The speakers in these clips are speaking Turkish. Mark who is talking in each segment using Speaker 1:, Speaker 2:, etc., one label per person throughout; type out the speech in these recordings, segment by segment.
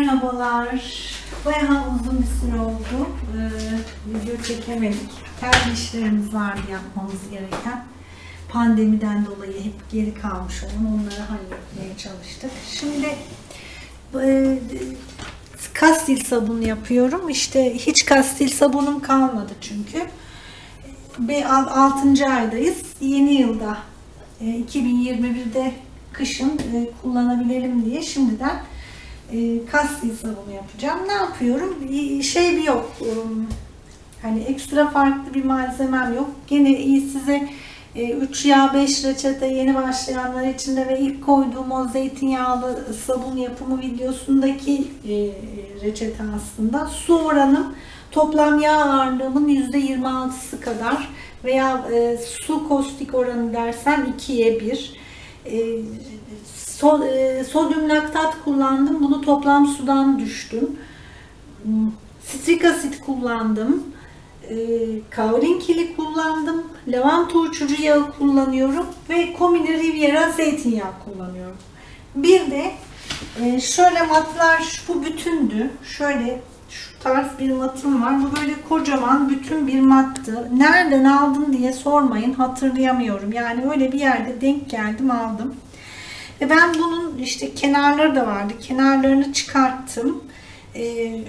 Speaker 1: Merhabalar. Bayağı uzun bir süre oldu. Ee, video çekemedik. Kendi işlerimiz vardı yapmamız gereken. Pandemiden dolayı hep geri kalmış olan onları halletmeye çalıştık. Şimdi e, kastil sabunu yapıyorum. İşte hiç kastil sabunum kalmadı çünkü. Ve 6. aydayız. Yeni yılda e, 2021'de kışın e, kullanabilelim diye şimdiden e, kastil sabunu yapacağım. Ne yapıyorum? Bir Şey bir yok. um, Hani ekstra farklı bir malzemem yok. Gene iyi size 3 yağ 5 reçete yeni başlayanlar için de ve ilk koyduğum o zeytinyağlı sabun yapımı videosundaki e, reçete aslında. Su oranım toplam yağ ağırlığımın %26'sı kadar veya e, su kostik oranı dersen 2'ye 1. So- e, sodyum laktat kullandım. Bunu toplam sudan düştüm. Strik asit kullandım. E, kaolin kili kullandım. Lavanta uçucu yağı kullanıyorum. Ve Comini Riviera zeytinyağı kullanıyorum. Bir de e, şöyle matlar bu bütündü. Şöyle şu tarz bir matım var. Bu böyle kocaman bütün bir mattı. Nereden aldın diye sormayın. Hatırlayamıyorum. Yani öyle bir yerde denk geldim aldım. Ve ben bunun işte kenarları da vardı. Kenarlarını çıkarttım. Ee,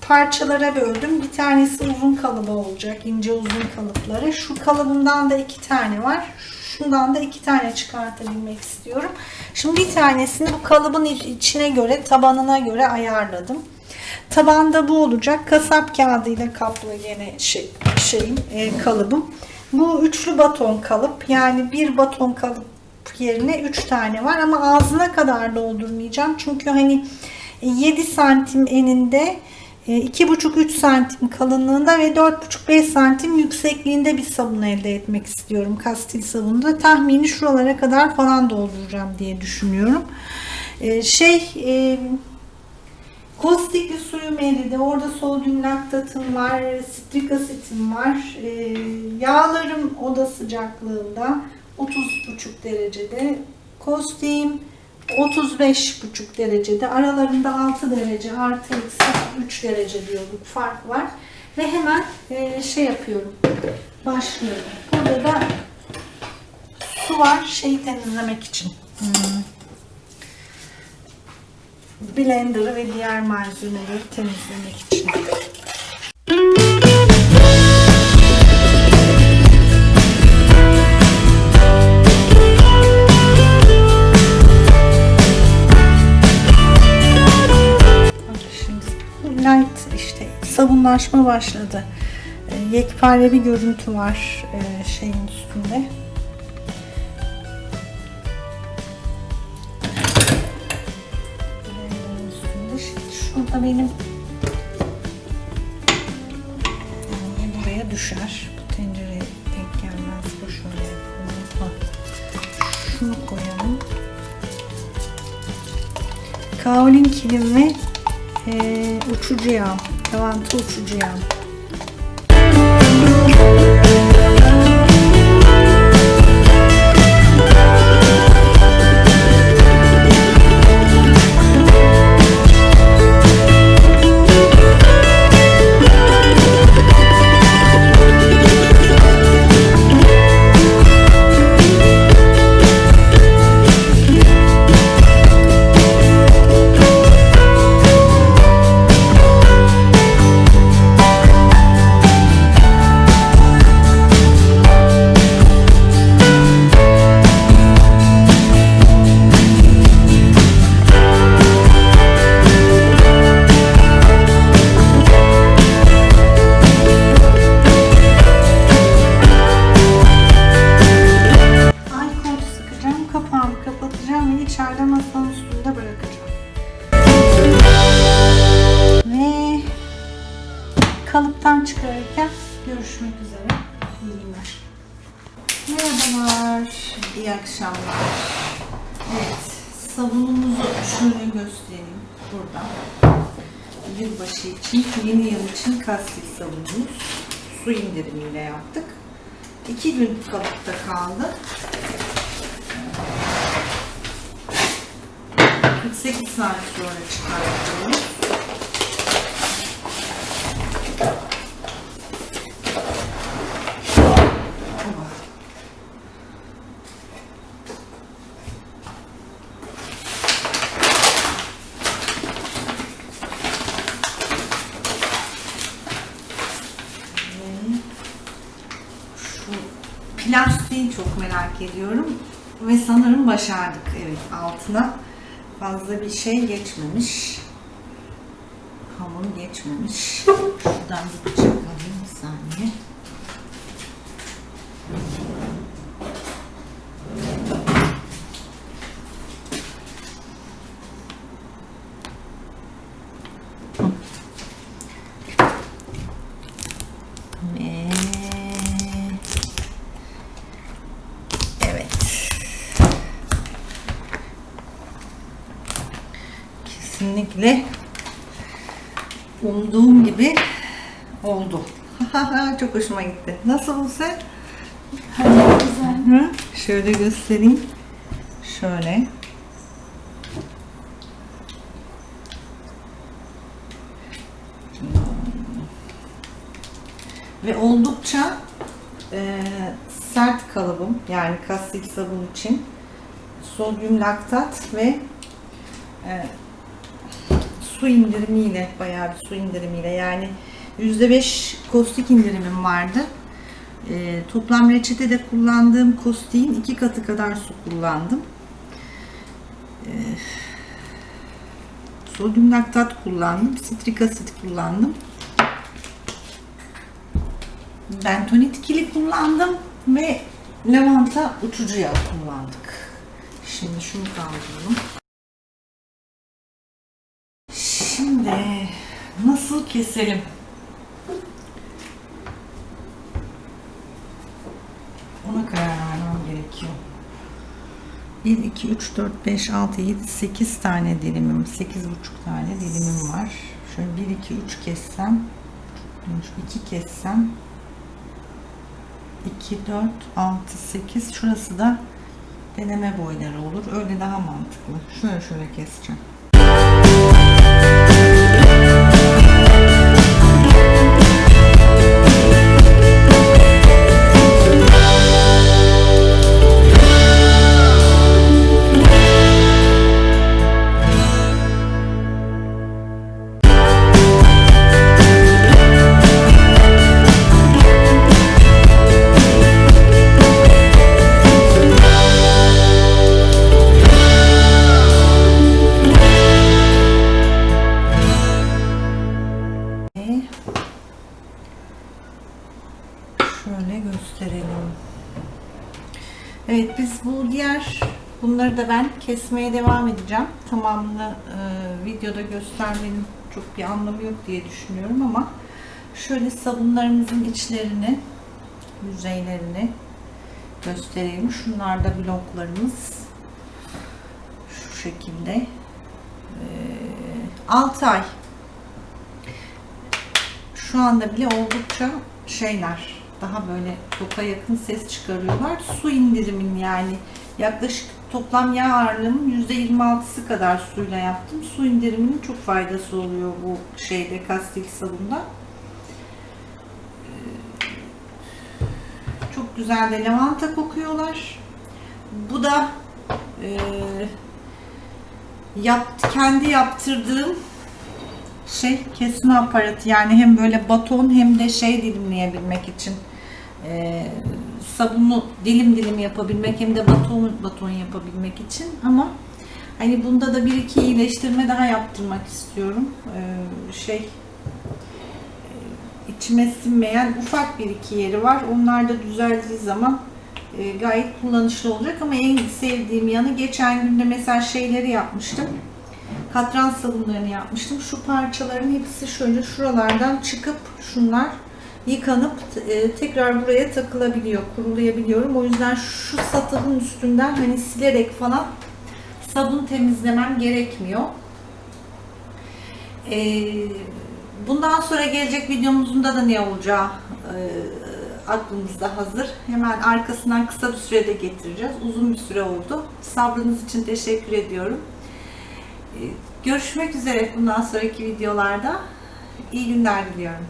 Speaker 1: parçalara böldüm. Bir tanesi uzun kalıbı olacak. ince uzun kalıpları. Şu kalıbımdan da iki tane var. Şundan da iki tane çıkartabilmek istiyorum. Şimdi bir tanesini bu kalıbın içine göre, tabanına göre ayarladım. Tabanda bu olacak. Kasap kağıdıyla kaplı yine şey, şeyim, e, kalıbım. Bu üçlü baton kalıp. Yani bir baton kalıp yerine 3 tane var ama ağzına kadar doldurmayacağım. Çünkü hani 7 santim eninde 2,5-3 santim kalınlığında ve 4,5-5 santim yüksekliğinde bir sabun elde etmek istiyorum. Kastil sabunu tahmini şuralara kadar falan dolduracağım diye düşünüyorum. Şey Kostikli suyum eridi. Orada sodyum laktatım var, strik asitim var. Yağlarım oda sıcaklığında. 30,5 derecede. Kostiğim 35,5 derecede. Aralarında 6 derece artı eksi 3 derece diyorduk. Fark var. Ve hemen e, şey yapıyorum. Başlıyorum. Burada da su var. Şeyi temizlemek için. Hmm. Blender'ı ve diğer malzemeleri temizlemek için. Sabunlaşma başladı. E, yekpare bir görüntü var e, şeyin üstünde. şurada benim yani buraya düşer. Bu tencereye denk gelmez. Bu şöyle yapalım. Şunu koyalım. Kaolin kilim ve ee, uçucu yağ, lavanta uçucu yağ. İçeride masanın üstünde bırakacağım. Ve kalıptan çıkarırken görüşmek üzere. İyi günler. Merhabalar, iyi akşamlar. Evet, sabunumuzu şöyle göstereyim burada. Yılbaşı için, yeni yıl için kastil sabunumuz. Su indirimiyle yaptık. İki gün kalıpta kaldı. 48 saat sonra çıkartıyoruz. plastiği çok merak ediyorum. Ve sanırım başardık. Evet altına fazla bir şey geçmemiş. Hamur geçmemiş. Şuradan bir bıçak alayım bir saniye. Ve evet. Kesinlikle umduğum gibi oldu. Çok hoşuma gitti. Nasıl Buse?
Speaker 2: Güzel.
Speaker 1: Hı? Şöyle göstereyim. Şöyle. Ve oldukça e, sert kalıbım yani kastik sabun için sodyum laktat ve e, su indirimiyle bayağı bir su indirimiyle yani %5 kostik indirimim vardı. E, toplam reçetede kullandığım kostiğin iki katı kadar su kullandım. E, sodyum laktat kullandım. Sitrik asit kullandım. Bentonit kili kullandım ve lavanta uçucu yağı kullandık. Şimdi şunu kaldıralım. Şimdi nasıl keselim? Ona karar vermem gerekiyor. 1, 2, 3, 4, 5, 6, 7, 8 tane dilimim, 8,5 tane dilimim var. Şöyle 1, 2, 3 kessem, 2 kessem, 2, 4, 6, 8. Şurası da deneme boyları olur. Öyle daha mantıklı. Şöyle şöyle keseceğim. Bunları da ben kesmeye devam edeceğim. Tamamını e, videoda göstermenin çok bir anlamı yok diye düşünüyorum ama şöyle sabunlarımızın içlerini, yüzeylerini göstereyim. Şunlar da bloklarımız. Şu şekilde. E, 6 ay şu anda bile oldukça şeyler daha böyle toka yakın ses çıkarıyorlar. Su indirimin yani yaklaşık toplam yağ ağırlığımın %26'sı kadar suyla yaptım. Su indiriminin çok faydası oluyor bu şeyde kastik sabunda. Ee, Çok güzel de lavanta kokuyorlar. Bu da e, yaptı, kendi yaptırdığım şey kesme aparatı yani hem böyle baton hem de şey dilimleyebilmek için e, sabunu dilim dilim yapabilmek hem de baton baton yapabilmek için. Ama hani bunda da bir iki iyileştirme daha yaptırmak istiyorum. E, şey e, içime sinmeyen ufak bir iki yeri var. Onlar da düzeldiği zaman e, gayet kullanışlı olacak. Ama en sevdiğim yanı geçen günde mesela şeyleri yapmıştım. Katran sabunlarını yapmıştım. Şu parçaların hepsi şöyle şuralardan çıkıp şunlar yıkanıp e, tekrar buraya takılabiliyor, kurulayabiliyorum. O yüzden şu satılın üstünden hani silerek falan sabun temizlemem gerekmiyor. E, bundan sonra gelecek videomuzda da ne olacağı e, aklımızda hazır. Hemen arkasından kısa bir sürede getireceğiz. Uzun bir süre oldu. Sabrınız için teşekkür ediyorum. Görüşmek üzere bundan sonraki videolarda. İyi günler diliyorum.